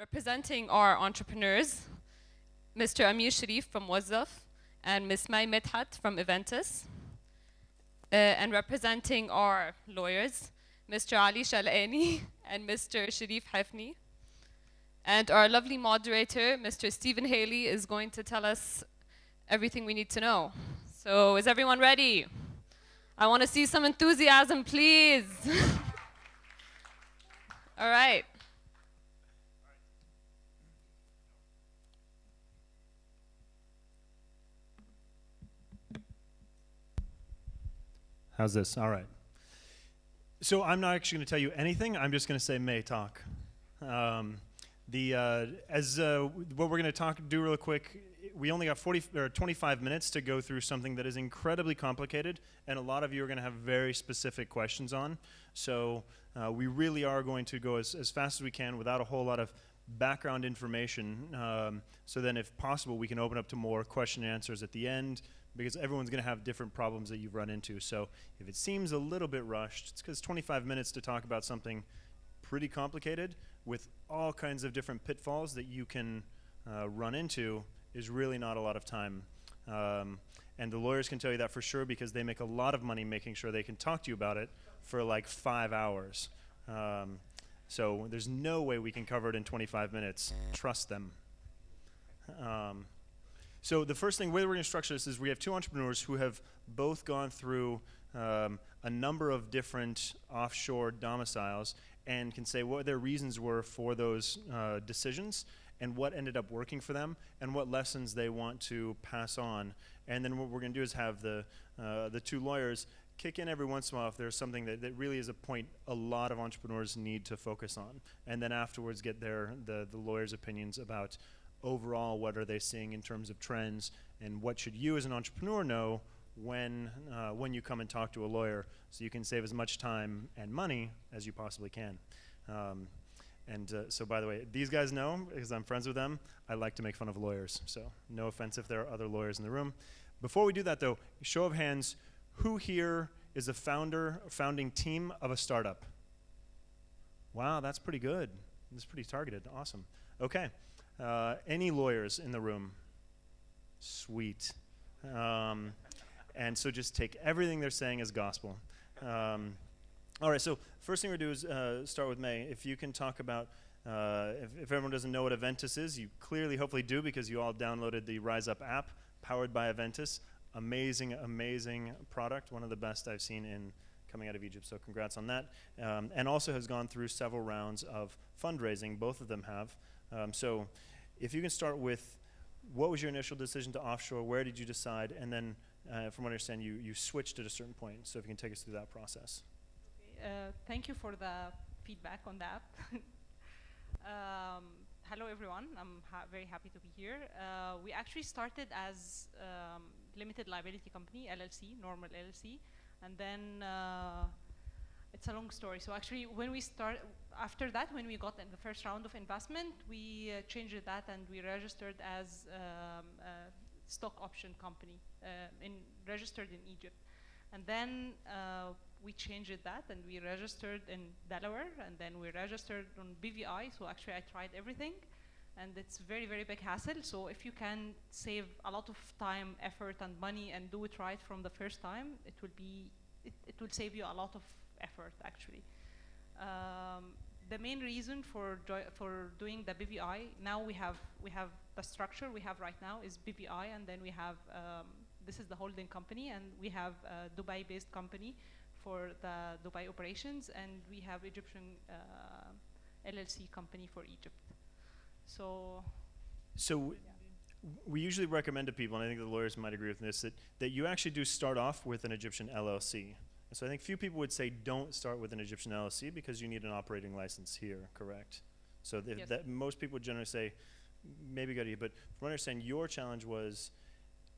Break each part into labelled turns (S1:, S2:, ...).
S1: Representing our entrepreneurs, Mr. Amir Sharif from Wuzzuf and Ms. May Medhat from Eventtus. Uh, and representing our lawyers, Mr. Ali Shalani and Mr. Sharif Hafni. And our lovely moderator, Mr. Stephen Haley, is going to tell us everything we need to know. So is everyone ready? I want to see some enthusiasm, please. All right.
S2: How's this? All right. So I'm not actually going to tell you anything. I'm just going to say May talk. Um, the uh, as uh, what we're going to talk do real quick. We only got 40 or 25 minutes to go through something that is incredibly complicated, and a lot of you are going to have very specific questions on. So uh, we really are going to go as, as fast as we can without a whole lot of background information. Um, so then, if possible, we can open up to more question and answers at the end because everyone's going to have different problems that you've run into. So if it seems a little bit rushed, it's because 25 minutes to talk about something pretty complicated with all kinds of different pitfalls that you can uh, run into is really not a lot of time. Um, and the lawyers can tell you that for sure because they make a lot of money making sure they can talk to you about it for like five hours. Um, so there's no way we can cover it in 25 minutes. Trust them. Um, so the first thing, way we're going to structure this is we have two entrepreneurs who have both gone through um, a number of different offshore domiciles and can say what their reasons were for those uh, decisions and what ended up working for them and what lessons they want to pass on. And then what we're going to do is have the, uh, the two lawyers kick in every once in a while if there's something that, that really is a point a lot of entrepreneurs need to focus on. And then afterwards get their, the, the lawyers' opinions about overall, what are they seeing in terms of trends, and what should you as an entrepreneur know when, uh, when you come and talk to a lawyer so you can save as much time and money as you possibly can. Um, and uh, so, by the way, these guys know, because I'm friends with them, I like to make fun of lawyers. So, no offense if there are other lawyers in the room. Before we do that, though, show of hands, who here is a founder, founding team of a startup? Wow, that's pretty good. That's pretty targeted. Awesome. Okay. Uh, any lawyers in the room? Sweet. Um, and so just take everything they're saying as gospel. Um, all right, so first thing we're going to do is uh, start with May. If you can talk about, uh, if, if, everyone doesn't know what Eventtus is, you clearly hopefully do because you all downloaded the Rise Up app powered by Eventtus. Amazing, amazing product, one of the best I've seen in coming out of Egypt, so congrats on that. Um, and also has gone through several rounds of fundraising, both of them have. Um, so if you can start with what was your initial decision to offshore, where did you decide, and then uh, from what I understand, you, you switched at a certain point. So if you can take us through that process.
S3: Uh, thank you for the feedback on that. um, hello everyone, I'm ha very happy to be here. Uh, we actually started as um, limited liability company, LLC, normal LLC, and then uh, it's a long story. So actually, when we start, after that, when we got in the first round of investment, we uh, changed that and we registered as um, a stock option company, uh, in, registered in Egypt. And then uh, we changed that and we registered in Delaware and then we registered on BVI. So actually, I tried everything and it's very, very big hassle. So if you can save a lot of time, effort, and money and do it right from the first time, it will be, it, it will save you a lot of effort actually. Um, the main reason for for doing the BVI now we have we have the structure we have right now is BVI and then we have um, this is the holding company and we have a Dubai-based company for the Dubai operations and we have Egyptian uh, LLC company for Egypt. So.
S2: So. Yeah. We usually recommend to people, and I think the lawyers might agree with this, that, that you actually do start off with an Egyptian LLC. And so I think few people would say don't start with an Egyptian LLC because you need an operating license here, correct? So yes. that most people would generally say maybe go to you, but from what I understand, your challenge was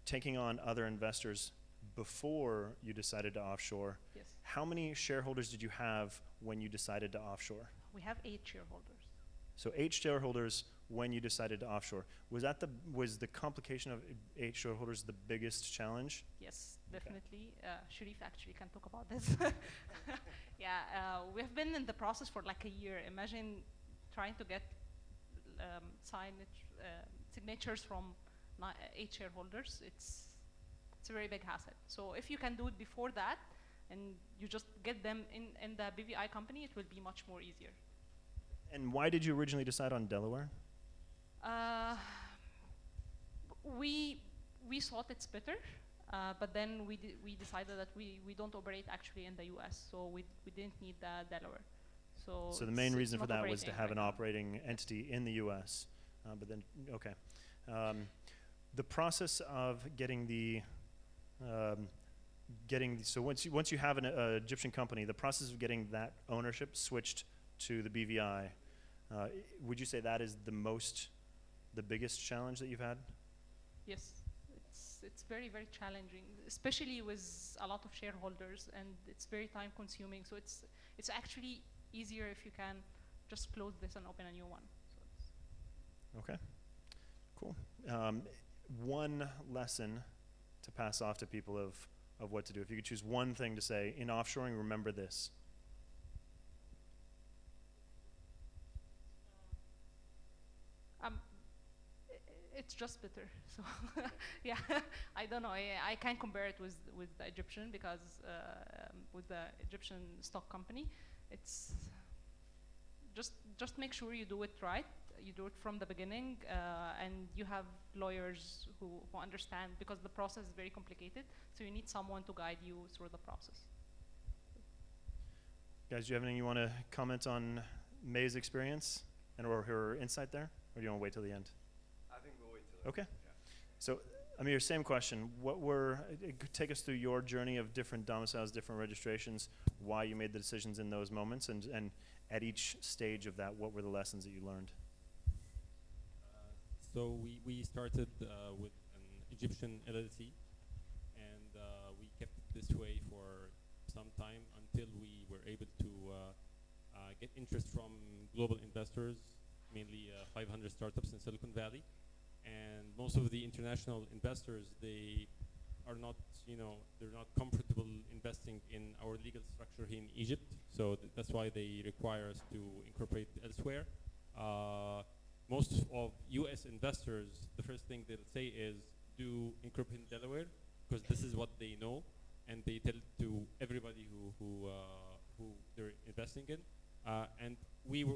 S2: taking on other investors before you decided to offshore.
S3: Yes.
S2: How many shareholders did you have when you decided to offshore?
S3: We have eight shareholders.
S2: So eight shareholders when you decided to offshore. Was that the was the complication of eight shareholders the biggest challenge?
S3: Yes, definitely. Okay. Uh, Sharif actually can talk about this. yeah, uh, we have been in the process for like a year. Imagine trying to get um, um signatures from eight shareholders. It's it's a very big hassle. So if you can do it before that, and you just get them in in the BVI company, it will be much more easier.
S2: And why did you originally decide on Delaware?
S3: Uh, we we thought it's better, uh, but then we we decided that we, we don't operate actually in the U.S., so we we didn't need the Delaware. So
S2: So the main reason for that was to have
S3: right
S2: an
S3: now.
S2: operating entity in the U.S. Uh, but then, okay. Um, the process of getting the, um, getting the, so once you once you have an uh, Egyptian company, the process of getting that ownership switched to the BVI, uh, would you say that is the most, the biggest challenge that you've had?
S3: Yes, it's it's very very challenging, especially with a lot of shareholders, and it's very time consuming. So it's it's actually easier if you can just close this and open a new one. So it's
S2: Okay, cool. Um, one lesson to pass off to people of, of what to do. If you could choose one thing to say in offshoring, remember this.
S3: Um, i- i- it's just better. So yeah, I don't know. I, I can't compare it with with the Egyptian because uh, with the Egyptian stock company, it's just just make sure you do it right. You do it from the beginning, uh, and you have lawyers who, who understand because the process is very complicated. So you need someone to guide you through the process.
S2: Guys, do you have anything you want to comment on May's experience and or her insight there? Or do you want to wait till the end?
S4: I think we'll wait till.
S2: Okay. So, Amir, same question. What were, uh, uh, take us through your journey of different domiciles, different registrations, why you made the decisions in those moments, and, and at each stage of that, what were the lessons that you learned?
S5: So we, we started uh, with an Egyptian LLC, and uh, we kept it this way for some time until we were able to uh, uh, get interest from global investors, mainly uh, 500 startups in Silicon Valley. And most of the international investors, they are not, you know, they're not comfortable investing in our legal structure here in Egypt. So th- that's why they require us to incorporate elsewhere. Uh, most of U.S. investors, the first thing they'll say is, do incorporate in Delaware, because this is what they know, and they tell it to everybody who who uh, who they're investing in. Uh, and we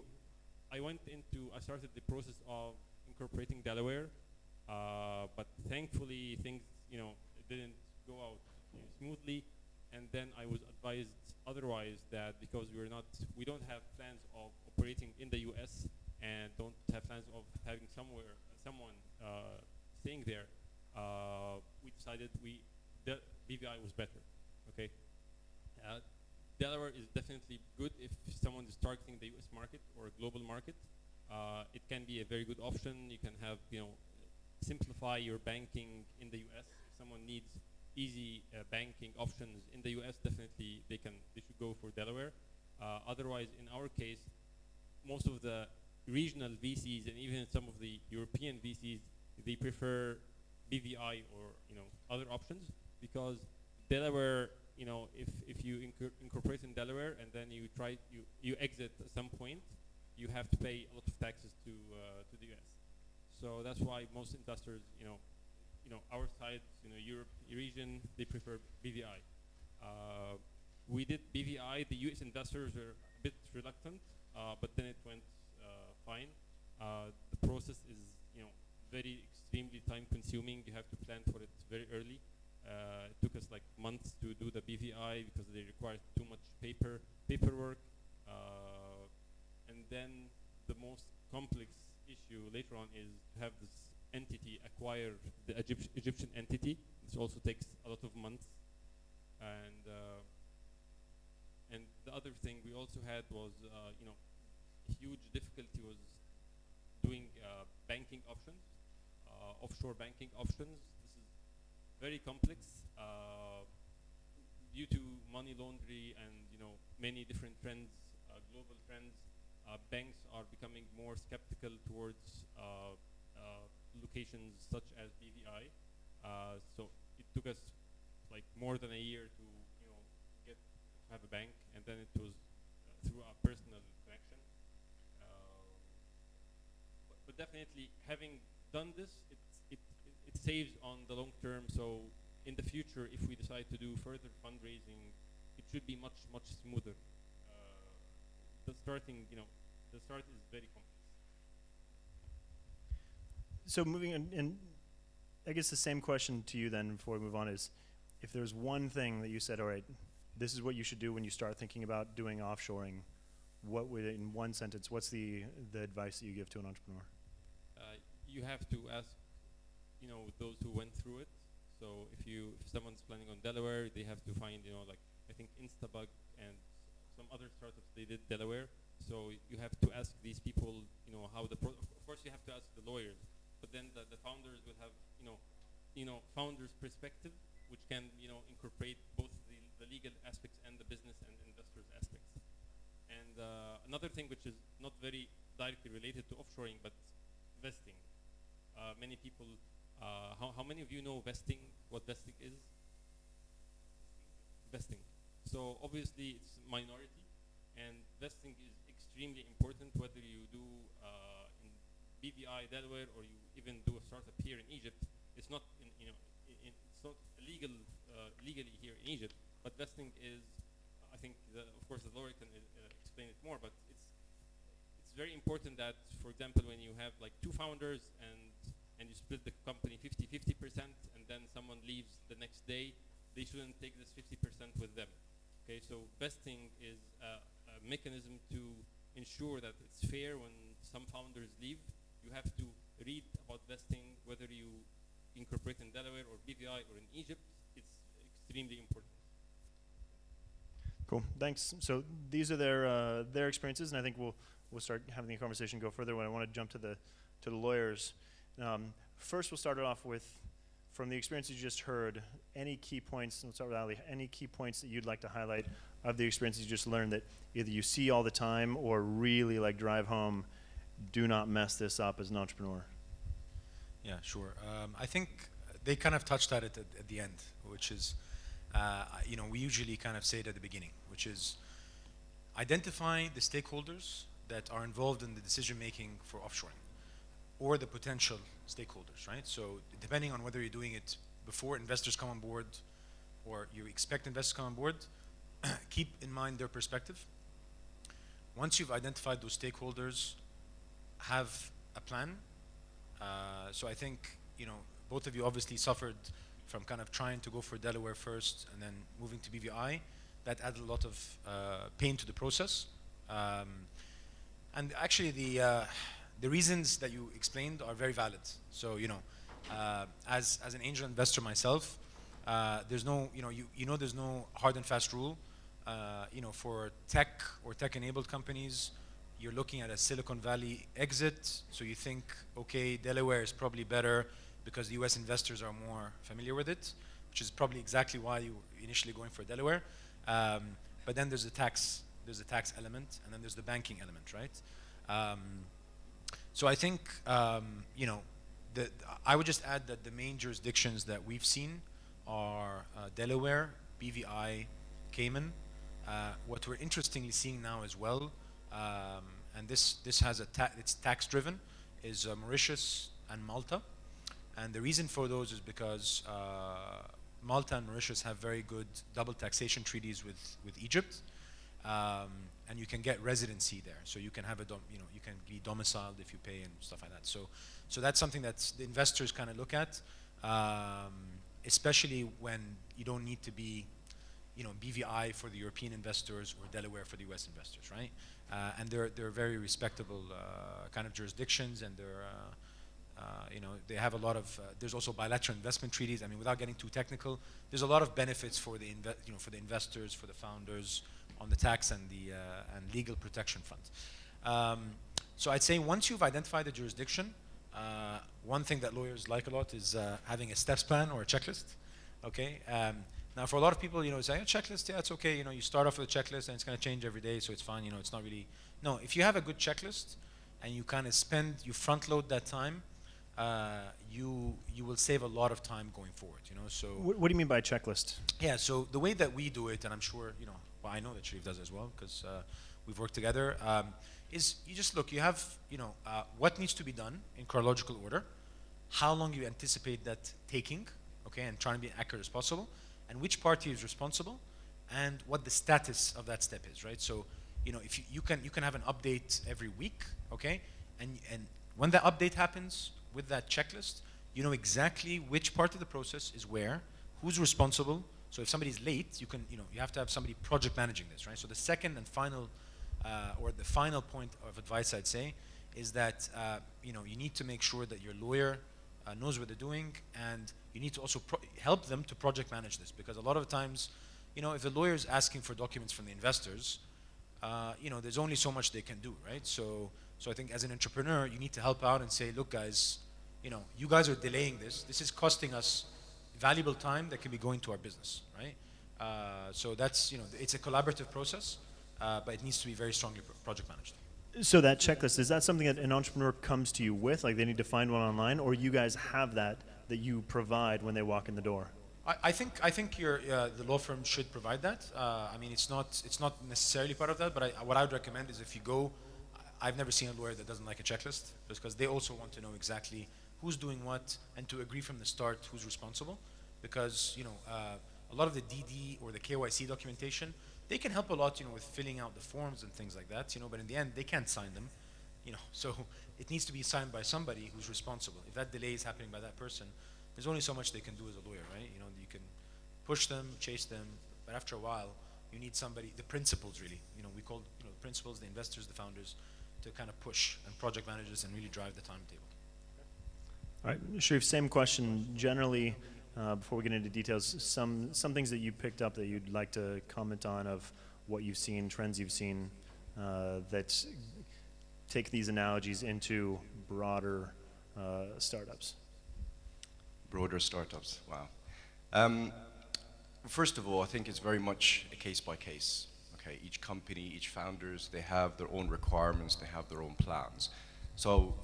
S5: I went into, I started the process of incorporating Delaware, uh, but thankfully things, you know, didn't go out smoothly. And then I was advised otherwise that because we're not, we don't have plans of operating in the U.S. and don't have plans of having somewhere, someone uh, staying there, uh, we decided we, the BVI was better. Okay. Uh, Delaware is definitely good if someone is targeting the U.S. market or a global market. Uh, it can be a very good option. You can have, you know, simplify your banking in the U.S. If someone needs easy uh, banking options in the U.S., definitely they can, they should go for Delaware. Uh, otherwise, in our case, most of the regional VCs and even some of the European VCs, they prefer BVI or you know other options because Delaware, you know, if if you incor- incorporate in Delaware and then you try you you exit at some point, you have to pay a lot of taxes to uh, to the US. So that's why most investors, you know, you know, our side, you know, Europe region, they prefer BVI. Uh, we did BVI. The U.S. investors were a bit reluctant, uh, but then it went uh, fine. Uh, the process is, you know, very extremely time-consuming. You have to plan for it very early. Uh, it took us like months to do the BVI because they require too much paper paperwork. Then the most complex issue later on is to have this entity acquire the Egypt- Egyptian entity. This also takes a lot of months. And uh, and the other thing we also had was, uh, you know, huge difficulty was doing uh, banking options, uh, offshore banking options. This is very complex uh, due to money laundering and you know many different trends, uh, global trends. Uh, banks are becoming more skeptical towards uh, uh, locations such as BVI. So it took us like more than a year to you know get have a bank, and then it was through our personal connection. Uh, but, but definitely having done this, it, it, it saves on the long term. So in the future, if we decide to do further fundraising, it should be much, much smoother. The starting, you know, the start is very complex.
S2: So moving on, and I guess the same question to you then before we move on is, if there's one thing that you said, all right, this is what you should do when you start thinking about doing offshoring, what would, in one sentence, what's the, the advice that you give to an entrepreneur?
S5: uh, you have to ask, you know, those who went through it. So if you, if someone's planning on Delaware, they have to find, you know, like I think Instabug and other startups they did Delaware. So you have to ask these people, you know, how the pro. Of course, you have to ask the lawyers, but then the, the founders will have, you know, you know, founders' perspective, which can, you know, incorporate both the, the legal aspects and the business and investors aspects. And uh, another thing which is not very directly related to offshoring, but vesting. Uh, many people, uh, how, how many of you know vesting, what vesting is? Vesting. So obviously it's minority and vesting is extremely important whether you do uh, in BVI Delaware or you even do a startup here in Egypt. It's not, in, you know, i i- it's not legal, uh, legally here in Egypt, but vesting is, I think, the, of course the lawyer can uh, explain it more, but it's it's very important that, for example, when you have like two founders and and you split the company 50 50 percent, and then someone leaves the next day, they shouldn't take this 50 percent with them. Okay, so vesting is a, a mechanism to ensure that it's fair when some founders leave. You have to read about vesting, whether you incorporate in Delaware or BVI or in Egypt. It's extremely important.
S2: Cool, thanks. So these are their, uh, their experiences, and I think we'll, we'll start having the conversation go further when I want to jump to the, to the lawyers. Um, first, we'll start it off with, from the experience you just heard, any key points, let's start with Ali, any key points that you'd like to highlight of the experiences you just learned that either you see all the time or really like drive home, do not mess this up as an entrepreneur.
S4: Yeah, sure. Um, I think they kind of touched at it at, at the end, which is, uh, you know, we usually kind of say it at the beginning, which is identify the stakeholders that are involved in the decision making for offshoring or the potential stakeholders, right? So depending on whether you're doing it before investors come on board or you expect investors to come on board, keep in mind their perspective. Once you've identified those stakeholders, have a plan. Uh, so I think, you know, both of you obviously suffered from kind of trying to go for Delaware first and then moving to BVI. That added a lot of uh, pain to the process. Um, and actually the, uh, the reasons that you explained are very valid. So, you know, uh, as, as an angel investor myself, uh, there's no, you know, you, you know there's no hard and fast rule. Uh, you know, for tech or tech-enabled companies, you're looking at a Silicon Valley exit, so you think, okay, Delaware is probably better because the US investors are more familiar with it, which is probably exactly why you initially going for Delaware. Um, but then there's the tax, there's the tax element, and then there's the banking element, right? Um, so I think, um, you know, the, I would just add that the main jurisdictions that we've seen are uh, Delaware, BVI, Cayman. Uh, what we're interestingly seeing now as well, um, and this this has a ta it's tax driven, is uh, Mauritius and Malta, and the reason for those is because uh, Malta and Mauritius have very good double taxation treaties with with Egypt, um, and you can get residency there, so you can have a you know you can be domiciled if you pay and stuff like that. So so that's something that the investors kind of look at, um, especially when you don't need to be you know, BVI for the European investors or Delaware for the US investors, right? Uh, and they're, they're very respectable uh, kind of jurisdictions and they're, uh, uh, you know, they have a lot of, uh, there's also bilateral investment treaties. I mean, without getting too technical, there's a lot of benefits for the, you know, for the investors, for the founders on the tax and the uh, and legal protection front. Um, so I'd say once you've identified the jurisdiction, uh, one thing that lawyers like a lot is uh, having a steps plan or a checklist. Okay. Um, now, for a lot of people, you know, say a checklist, yeah, it's okay. You know, you start off with a checklist and it's going to change every day, so it's fine. You know, it's not really. No, if you have a good checklist and you kind of spend, you front load that time, uh, you you will save a lot of time going forward. You know, so
S2: What, what do you mean by checklist?
S4: yeah, so the way that we do it, and I'm sure, you know, I know that Sharif does as well because uh, we've worked together, um, is you just look, you have, you know, uh, what needs to be done in chronological order, how long you anticipate that taking, okay, and trying to be accurate as possible, and which party is responsible, and what the status of that step is, right? So, you know, if you, you can you can have an update every week, okay, and and when that update happens with that checklist, you know exactly which part of the process is where, who's responsible. So if somebody's late, you can you know you have to have somebody project managing this, right? So the second and final, uh, or the final point of advice I'd say, is that uh, you know you need to make sure that your lawyer uh, knows what they're doing, and you need to also help them to project manage this because a lot of times, you know, if the lawyer is asking for documents from the investors, uh, you know, there's only so much they can do, right? So, so I think as an entrepreneur, you need to help out and say, look, guys, you know, you guys are delaying this. This is costing us valuable time that can be going to our business, right? Uh, so that's, you know, it's a collaborative process, uh, but it needs to be very strongly project managed.
S2: So that checklist, is that something that an entrepreneur comes to you with? Like they need to find one online, or you guys have that that you provide when they walk in the door?
S4: I, I think I think your uh, the law firm should provide that. Uh, I mean, it's not it's not necessarily part of that, but I, what I would recommend is if you go, I've never seen a lawyer that doesn't like a checklist, because they also want to know exactly who's doing what and to agree from the start who's responsible, because you know uh, a lot of the DD or the KYC documentation they can help a lot, you know, with filling out the forms and things like that, you know, but in the end, they can't sign them, you know, so it needs to be signed by somebody who's responsible. If that delay is happening by that person, there's only so much they can do as a lawyer, right? You know, you can push them, chase them, but after a while, you need somebody, the principals really, you know, we call, you know, the principals, the investors, the founders, to kind of push and project managers and really drive the timetable.
S2: Right, Sharif, same question. Generally, uh, before we get into details, some, some things that you picked up that you'd like to comment on of what you've seen, trends you've seen, uh, that take these analogies into broader uh, startups.
S6: Broader startups, wow. Um, first of all, I think it's very much a case by case. Okay, each company, each founders, they have their own requirements, they have their own plans. So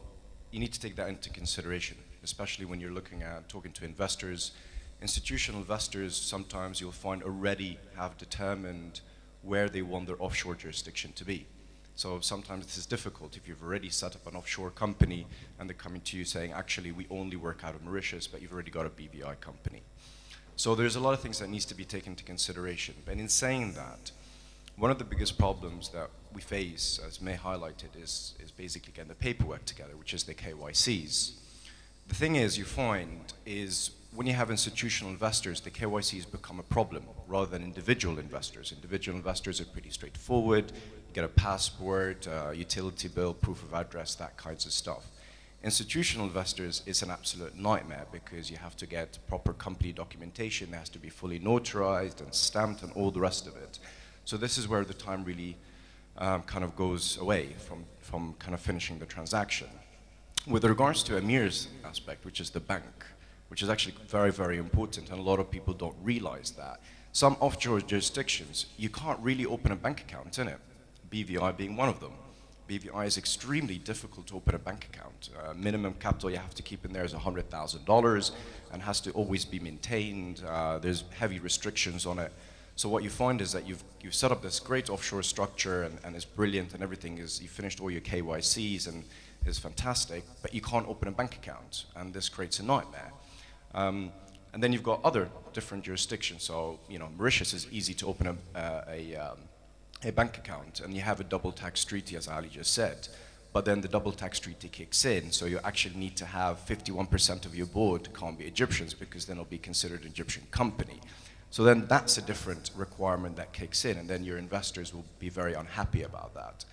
S6: you need to take that into consideration especially when you're looking at talking to investors. Institutional investors, sometimes you'll find already have determined where they want their offshore jurisdiction to be. So sometimes this is difficult if you've already set up an offshore company and they're coming to you saying, actually, we only work out of Mauritius, but you've already got a BVI company. So there's a lot of things that needs to be taken into consideration. And in saying that, one of the biggest problems that we face, as May highlighted, is, is basically getting the paperwork together, which is the KYCs the thing is, you find, is when you have institutional investors, the KYCs become a problem rather than individual investors. Individual investors are pretty straightforward. You get a passport, uh, utility bill, proof of address, that kinds of stuff. Institutional investors is an absolute nightmare because you have to get proper company documentation, it has to be fully notarized and stamped and all the rest of it. So this is where the time really um, kind of goes away from, from kind of finishing the transaction. With regards to Amir's aspect, which is the bank, which is actually very, very important, and a lot of people don't realize that. Some offshore jurisdictions, you can't really open a bank account in it, BVI being one of them. BVI is extremely difficult to open a bank account. Uh, minimum capital you have to keep in there is $100,000 and has to always be maintained. Uh, there's heavy restrictions on it. So what you find is that you've, you've set up this great offshore structure and, and it's brilliant and everything is, you finished all your KYCs and is fantastic, but you can't open a bank account, and this creates a nightmare. Um, and then you've got other different jurisdictions. So, you know, Mauritius is easy to open a, uh, a, um, a bank account, and you have a double tax treaty, as Ali just said. But then the double tax treaty kicks in, so you actually need to have 51% of your board can't be Egyptians because then it'll be considered an Egyptian company. So then that's a different requirement that kicks in, and then your investors will be very unhappy about that.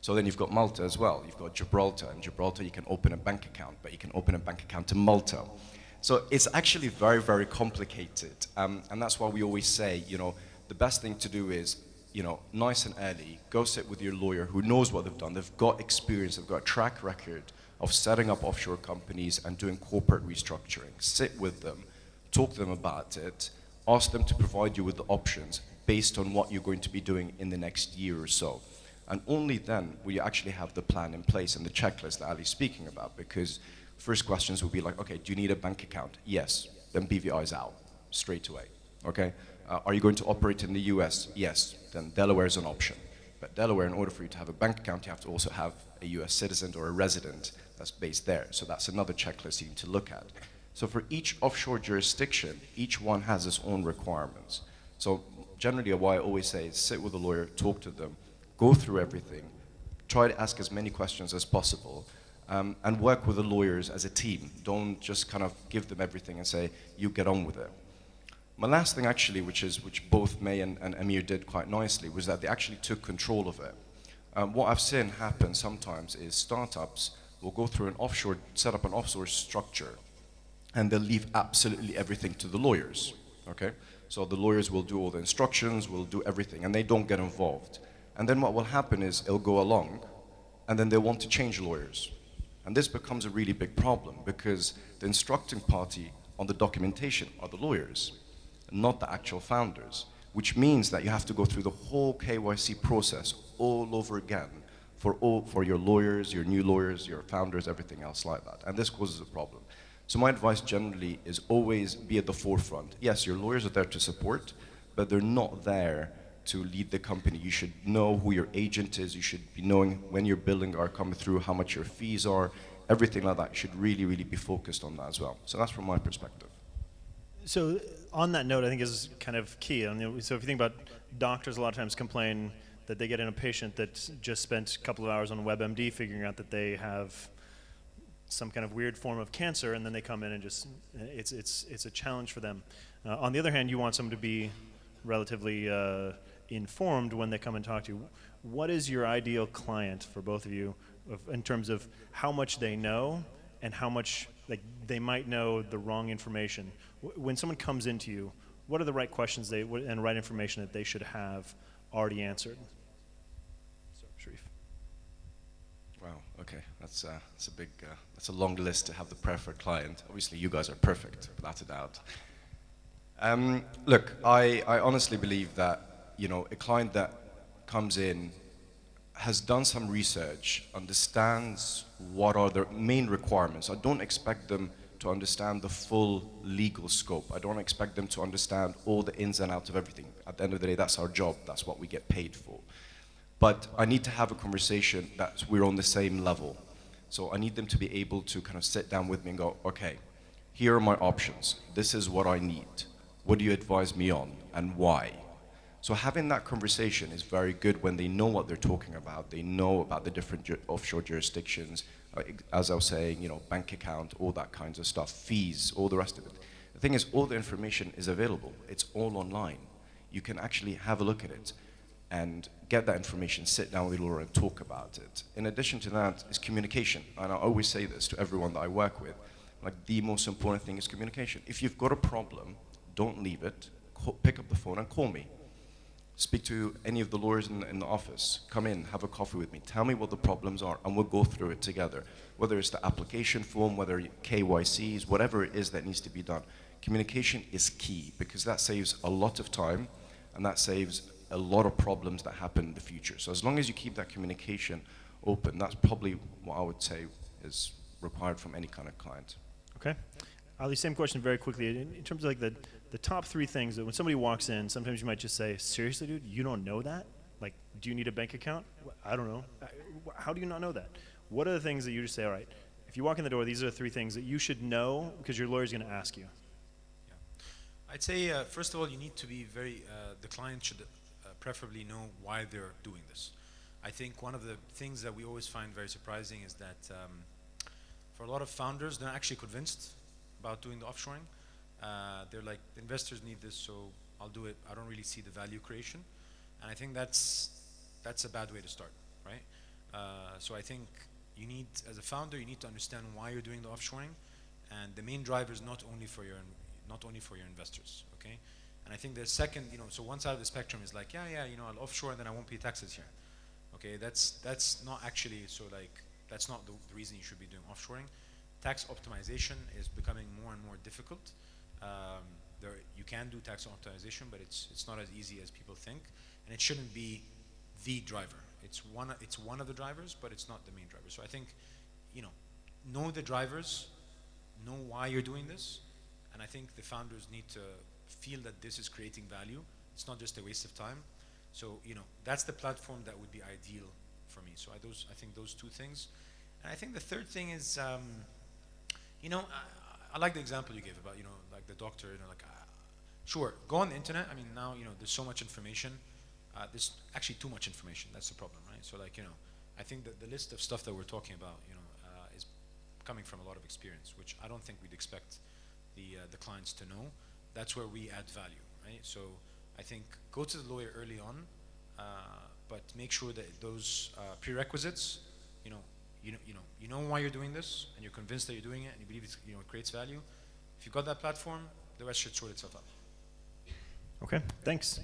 S6: So then you've got Malta as well. You've got Gibraltar. In Gibraltar, you can open a bank account, but you can open a bank account in Malta. So it's actually very, very complicated. Um, and that's why we always say, you know, the best thing to do is, you know, nice and early, go sit with your lawyer who knows what they've done. They've got experience, they've got a track record of setting up offshore companies and doing corporate restructuring. Sit with them, talk to them about it, ask them to provide you with the options based on what you're going to be doing in the next year or so. And only then will you actually have the plan in place and the checklist that Ali's speaking about because first questions will be like, okay, do you need a bank account? Yes. Then BVI is out straight away, okay? Uh, are you going to operate in the US? Yes. Then Delaware is an option. But Delaware, in order for you to have a bank account, you have to also have a US citizen or a resident that's based there. So that's another checklist you need to look at. So for each offshore jurisdiction, each one has its own requirements. So generally what I always say is sit with a lawyer, talk to them, go through everything, try to ask as many questions as possible, um, and work with the lawyers as a team. Don't just kind of give them everything and say, you get on with it. My last thing actually, which is which both May and, and Amir did quite nicely, was that they actually took control of it. Um, what I've seen happen sometimes is startups will go through an offshore, set up an offshore structure, and they'll leave absolutely everything to the lawyers, okay? So the lawyers will do all the instructions, will do everything, and they don't get involved. And then what will happen is it'll go along, and then they'll want to change lawyers. And this becomes a really big problem because the instructing party on the documentation are the lawyers, not the actual founders, which means that you have to go through the whole KYC process all over again for, all, for your lawyers, your new lawyers, your founders, everything else like that. And this causes a problem. So my advice generally is always be at the forefront. Yes, your lawyers are there to support, but they're not there to lead the company. You should know who your agent is. You should be knowing when your billing are coming through, how much your fees are, everything like that. You should really, really be focused on that as well. So that's from my perspective.
S2: So on that note, I think is kind of key. I mean, so if you think about doctors, a lot of times complain that they get in a patient that just spent a couple of hours on WebMD figuring out that they have some kind of weird form of cancer, and then they come in and just it's it's it's a challenge for them. Uh, on the other hand, you want someone to be relatively uh, informed when they come and talk to you. What is your ideal client for both of you, in terms of how much they know and how much like they might know the wrong information? When someone comes into you, what are the right questions they and right information that they should have already answered? Sharif.
S6: Wow. Okay. That's uh, that's a big uh, that's a long list to have the preferred client. Obviously, you guys are perfect, without a doubt. Um, look, I, I honestly believe that you know a client that comes in has done some research, understands what are the main requirements. I don't expect them to understand the full legal scope. I don't expect them to understand all the ins and outs of everything. At the end of the day, that's our job. That's what we get paid for. But I need to have a conversation that we're on the same level. So I need them to be able to kind of sit down with me and go, okay, here are my options. This is what I need. What do you advise me on and why? So having that conversation is very good when they know what they're talking about. They know about the different ju offshore jurisdictions, as I was saying, you know, bank account, all that kinds of stuff, fees, all the rest of it. The thing is, all the information is available. It's all online. You can actually have a look at it and get that information, sit down with Laura and talk about it. In addition to that is communication. And I always say this to everyone that I work with. Like the most important thing is communication. If you've got a problem, don't leave it. Pick up the phone and call me. Speak to any of the lawyers in, in the office. Come in, have a coffee with me. Tell me what the problems are and we'll go through it together. Whether it's the application form, whether KYCs, whatever it is that needs to be done. Communication is key because that saves a lot of time and that saves a lot of problems that happen in the future. So as long as you keep that communication open, that's probably what I would say is required from any kind of client.
S2: Okay. Ali, same question very quickly. In, in, terms of like the, the top three things that when somebody walks in, sometimes you might just say, seriously, dude, you don't know that? Like, do you need a bank account? I don't know. How do you not know that? What are the things that you just say, all right, if you walk in the door, these are the three things that you should know because your lawyer's going to ask you?
S4: Yeah. I'd say, uh, first of all, you need to be very, uh, the client should preferably know why they're doing this. I think one of the things that we always find very surprising is that um, for a lot of founders, they're actually convinced about doing the offshoring. Uh, they're like, investors need this, so I'll do it. I don't really see the value creation. And I think that's, that's a bad way to start, right? Uh, so I think you need, as a founder, you need to understand why you're doing the offshoring. And the main driver is not only for your, not only for your investors, okay? And I think the second, you know, so one side of the spectrum is like, yeah, yeah, you know, I'll offshore and then I won't pay taxes here. Okay, that's that's not actually so like that's not the, the reason you should be doing offshoring. Tax optimization is becoming more and more difficult. Um, there, you can do tax optimization, but it's it's not as easy as people think, and it shouldn't be the driver. It's one it's one of the drivers, but it's not the main driver. So I think, you know, know the drivers, know why you're doing this, and I think the founders need to feel that this is creating value. It's not just a waste of time. So you know that's the platform that would be ideal for me. So I those I think those two things, and I think the third thing is, um, you know, I, I like the example you gave about you know like the doctor. You know, like uh, sure, go on the internet. I mean now you know there's so much information. Uh, there's actually too much information. That's the problem, right? So like you know, I think that the list of stuff that we're talking about, you know, uh, is coming from a lot of experience, which I don't think we'd expect the uh, the clients to know. That's where we add value, right? So I think go to the lawyer early on, uh, but make sure that those uh, prerequisites, you know, you know, you know, you know why you're doing this, and you're convinced that you're doing it, and you believe it's, you know, it creates value. If you've got that platform, the rest should sort itself out.
S2: Okay, thanks.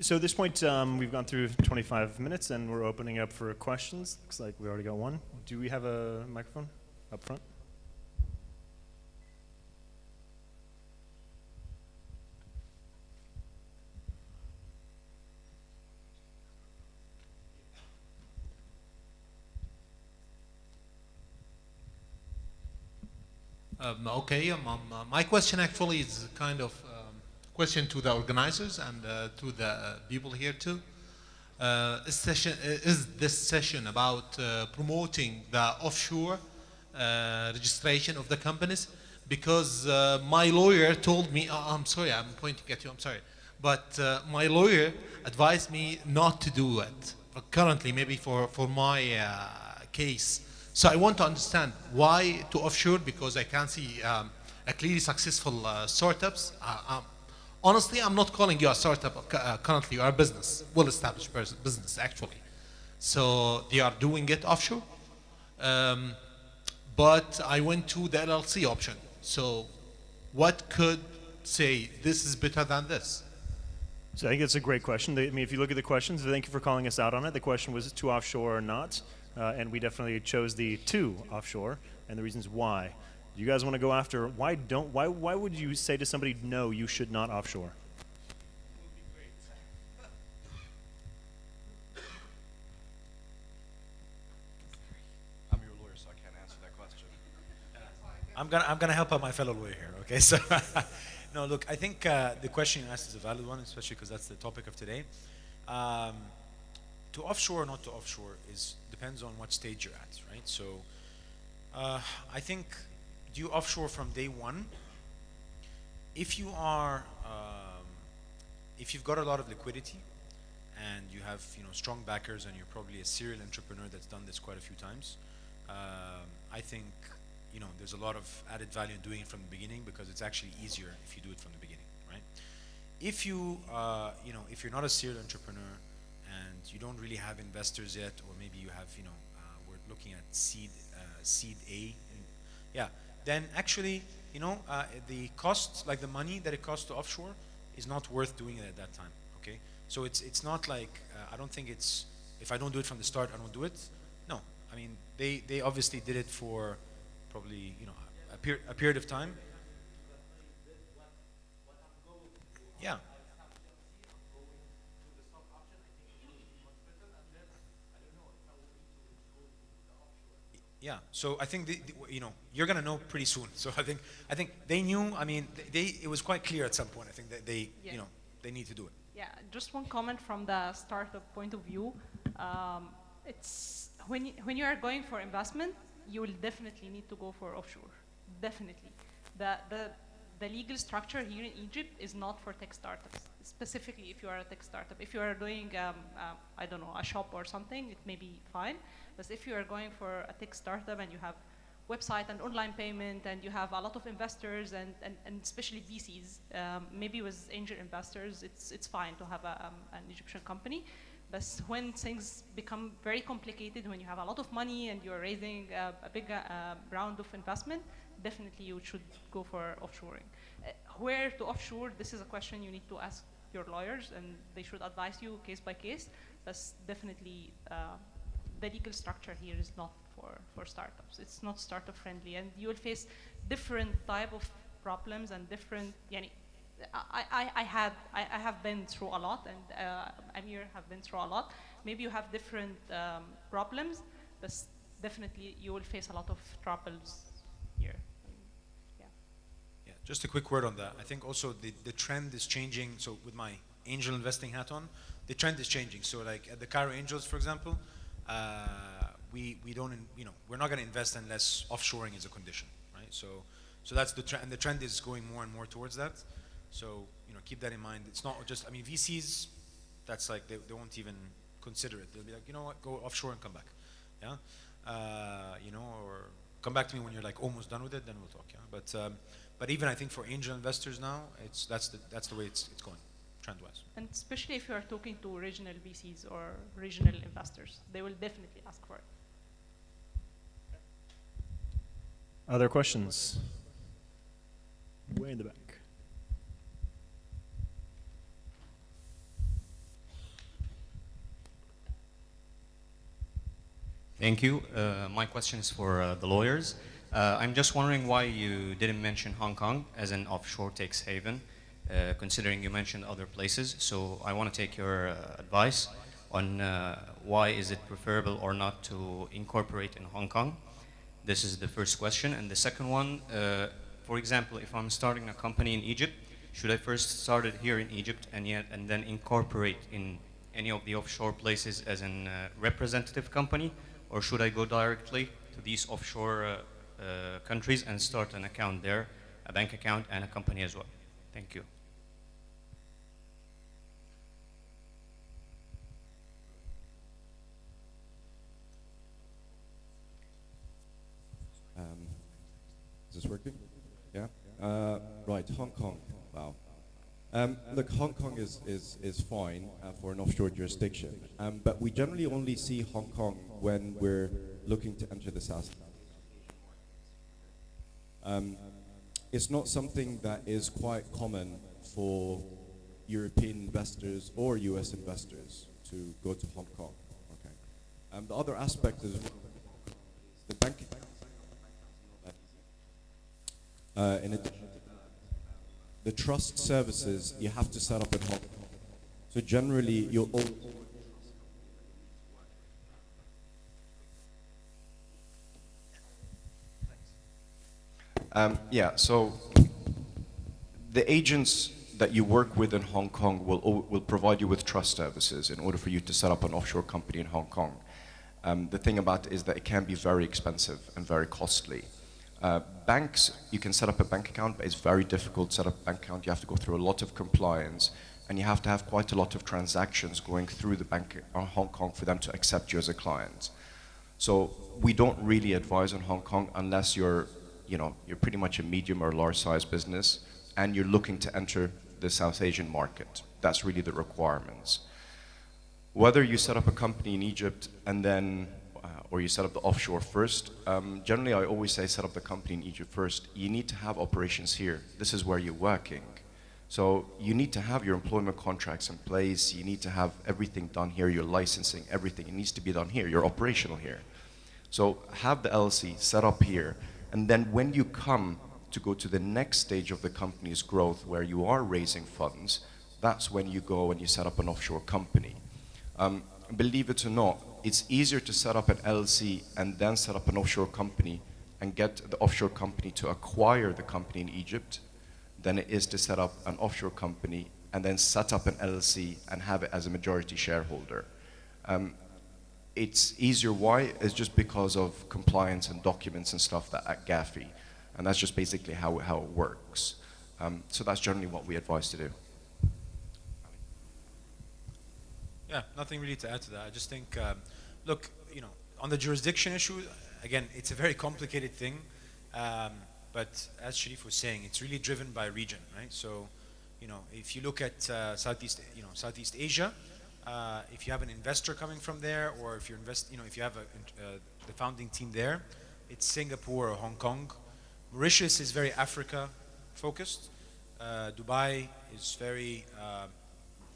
S2: So at this point, um, we've gone through 25 minutes and we're opening up for questions. Looks like we already got one. Do we have a microphone up front?
S7: Um, okay, um, um, uh, my question actually is kind of um, question to the organizers and uh, to the uh, people here too. Uh, is, session, uh, is this session about uh, promoting the offshore registration of the companies? Because my lawyer told me, I'm sorry, I'm pointing at you, I'm sorry. But my lawyer advised me not to do it. uh, Currently, maybe for, for my case. So I want to understand why to offshore because I can't see um, a clearly successful uh, startups. Uh, um, honestly, I'm not calling you a startup. Uh, currently, you are a business, well-established business actually. So they are doing it offshore. Um, but I went to the LLC option. So what could say this is better than this?
S2: So I think it's a great question. I mean, if you look at the questions, thank you for calling us out on it. The question was to offshore or not, uh, and we definitely chose the two offshore, and the reasons why. Do you guys want to go after why don't why why would you say to somebody no you should not offshore?
S6: I'm your lawyer, so I can't answer that question.
S4: I'm gonna I'm gonna help out my fellow lawyer here. Okay, so no, look, I think uh, the question you asked is a valid one, especially because that's the topic of today. Um, to offshore or not to offshore is depends on what stage you're at, right? So uh, I think do you offshore from day one? If you are um, if you've got a lot of liquidity and you have you know strong backers and you're probably a serial entrepreneur that's done this quite a few times, um, I think you know there's a lot of added value in doing it from the beginning because it's actually easier if you do it from the beginning, right? If you uh, you know if you're not a serial entrepreneur and you don't really have investors yet, or maybe you have you know uh, we're looking at seed uh, seed A, yeah, then actually you know uh, the cost like the money that it costs to offshore is not worth doing it at that time. Okay, so it's it's not like I don't think it's if I don't do it from the start I don't do it. No, I mean they they obviously did it for probably you know a, per- a period of time. Yeah. Yeah. So I think the, the- you know you're gonna know pretty soon. So I think I think they knew. I mean, they, they it was quite clear at some point. I think that they
S3: Yeah.
S4: you know they need to do it.
S3: Yeah, just one comment from the startup point of view. Um, it's when you, when you are going for investment, you will definitely need to go for offshore. Definitely, the the the legal structure here in Egypt is not for tech startups. Specifically, if you are a tech startup, if you are doing um, uh, I don't know a shop or something, it may be fine. But if you are going for a tech startup and you have website and online payment and you have a lot of investors and, and, and especially VCs, um, maybe with angel investors, it's, it's fine to have a, um, an Egyptian company. But when things become very complicated, when you have a lot of money and you're raising uh, a big uh, round of investment, definitely you should go for offshoring. Uh, where to offshore, this is a question you need to ask your lawyers and they should advise you case by case. But definitely uh, the legal structure here is not for, for startups. It's not startup friendly, and you will face different type of problems and different. Yani, I, I, I had I, I have been through a lot, and uh, Amir have been through a lot. Maybe you have different um, problems, but definitely you will face a lot of troubles
S4: just a quick word on that. I think also the, the trend is changing. So with my angel investing hat on, the trend is changing. So like at the Cairo Angels, for example, uh, we we don't in, you know we're not going to invest unless offshoring is a condition, right? So so that's the trend, and the trend is going more and more towards that. So you know keep that in mind. It's not just I mean VCs, that's like they, they won't even consider it. They'll be like you know what, go offshore and come back, yeah, uh, you know, or come back to me when you're like almost done with it, then we'll talk, yeah. But um, but even I think for angel investors now, it's that's the that's the way it's it's going, trend-wise.
S3: And especially if you are talking to regional VCs or regional investors, they will definitely ask for it.
S2: Other questions? Way in the back.
S8: Thank you. Uh, my question is for uh, the lawyers. Uh, I'm just wondering why you didn't mention Hong Kong as an offshore tax haven, uh, considering you mentioned other places. So I want to take your uh, advice on uh, why is it preferable or not to incorporate in Hong Kong. This is the first question. And the second one, for example, if I'm starting a company in Egypt, should I first start it here in Egypt and, yet, and then incorporate in any of the offshore places as a representative company? or should I go directly to these offshore uh, uh, countries and start an account there, a bank account and a company as well? Thank you.
S9: Um, is this working? Yeah? Uh, right, Hong Kong. Wow. Um, look, Hong Kong is, is, is fine uh, for an offshore jurisdiction, um, but we generally only see Hong Kong when we're looking to enter the South. Um, it's not something that is quite common for European investors or US investors to go to Hong Kong. Okay. Um, the other aspect is the banking. Uh, in addition the trust services you have to set up at home. So generally, you'll
S6: Um, yeah, so the agents that you work with in Hong Kong will, will provide you with trust services in order for you to set up an offshore company in Hong Kong. Um, the thing about it is that it can be very expensive and very costly. Uh, banks, you can set up a bank account, but it's very difficult to set up a bank account. You have to go through a lot of compliance, and you have to have quite a lot of transactions going through the bank in Hong Kong for them to accept you as a client. So we don't really advise on Hong Kong unless you're, you know, you're pretty much a medium or large size business, and you're looking to enter the South Asian market. That's really the requirements. Whether you set up a company in Egypt and then or you set up the offshore first. Um, generally, I always say set up the company in Egypt first. You need to have operations here. This is where you're working. So you need to have your employment contracts in place. You need to have everything done here, your licensing, everything. It needs to be done here. You're operational here. So have the LLC set up here. And then when you come to go to the next stage of the company's growth where you are raising funds, that's when you go and you set up an offshore company. Um, believe it or not, it's easier to set up an LLC and then set up an offshore company and get the offshore company to acquire the company in Egypt than it is to set up an offshore company and then set up an LLC and have it as a majority shareholder. Um, it's easier. Why? It's just because of compliance and documents and stuff that at GAFI. And that's just basically how, how it works. Um, so that's generally what we advise to do.
S4: Yeah, nothing really to add to that. I just think, um, look, you know, on the jurisdiction issue, again, it's a very complicated thing. Um, but as Sharif was saying, it's really driven by region, right? So, you know, if you look at uh, Southeast, you know, Southeast Asia, uh, if you have an investor coming from there, or if you're invest, you know, if you have a, uh, the founding team there, it's Singapore or Hong Kong. Mauritius is very Africa focused. Uh, Dubai is very, uh,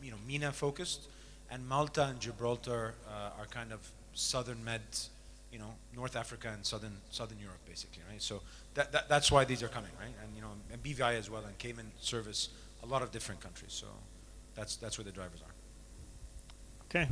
S4: you know, MENA focused and Malta and Gibraltar uh, are kind of southern med, you know, North Africa and southern southern Europe, basically, right? So that, that that's why these are coming, right? And you know, and BVI as well, and Cayman service a lot of different countries. So that's that's where the drivers are.
S2: Okay.